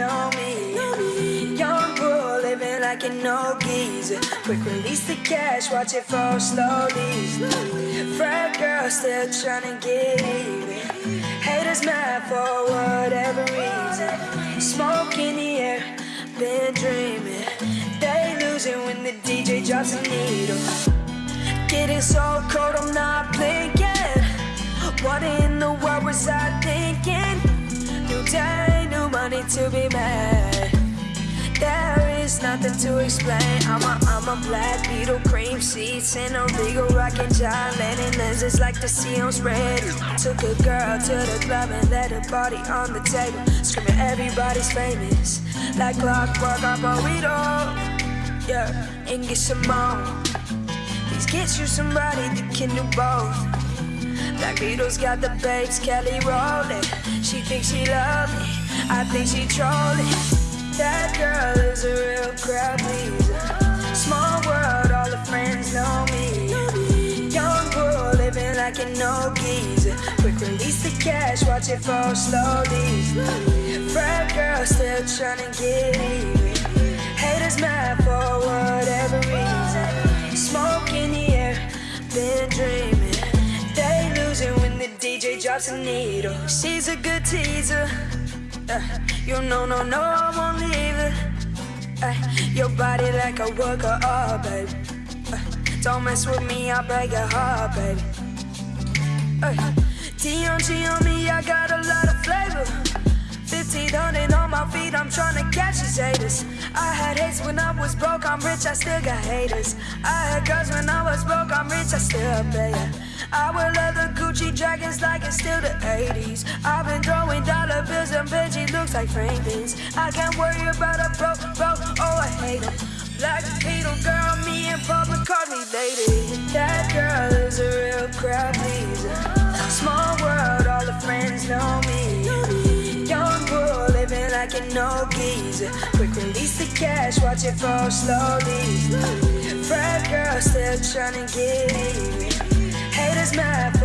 know me. Young bull living like an old geezer. Quick release the cash, watch it fall slowly. Frat girl still trying to get even. Haters mad for whatever reason. Smoke in the air, been dreaming. They losing when the DJ drops a needle. Getting so cold, I'm not blinking. There is nothing to explain. I'm a, I'm a black Beatle, cream seats in a regal, rocking John Lennon lenses like the sea on. Took a girl to the club and let her body on the table, screaming everybody's famous. Like clockwork, I'm burrito. Yeah, and get some more. Please get you somebody that can do both. Black Beatles got the babes, Kelly rolling. She thinks she love me, I think she trolling. That girl is a real crowd pleaser. Small world, all the friends know me. Young girl living like an old geezer. Quick release the cash, watch it fall slowly. Frat girl still trying to get even. Haters mad for whatever reason. Smoke in the air, been dreaming. They losing when the DJ drops a needle. She's a good teaser. Uh, you know, no, no, I won't leave it. Uh, your body like a worker, oh, baby. Uh, don't mess with me, I'll break your heart, baby. Uh, TNG on me, I got a lot of flavor. 1500 on my feet, I'm trying to catch these haters. I had hates when I was broke, I'm rich, I still got haters. I had girls when I was broke, I'm rich, I still pay. I wear leather Gucci dragons like it's still the 80s. I've been throwing dollar bills and Benji looks like Franklin's. I can't worry about a broke, broke, oh I hate him. Black Beatle girl, me in public call me lady. That girl is a real crowd pleaser. Small world, all the friends know me. Young bull living like an old geezer. Quick release the cash, watch it fall slowly. Frat girl still trying to get even. Haters mad.